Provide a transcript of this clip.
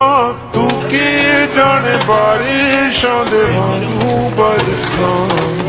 تو کیے جانے بارشوں دے وانگو برسان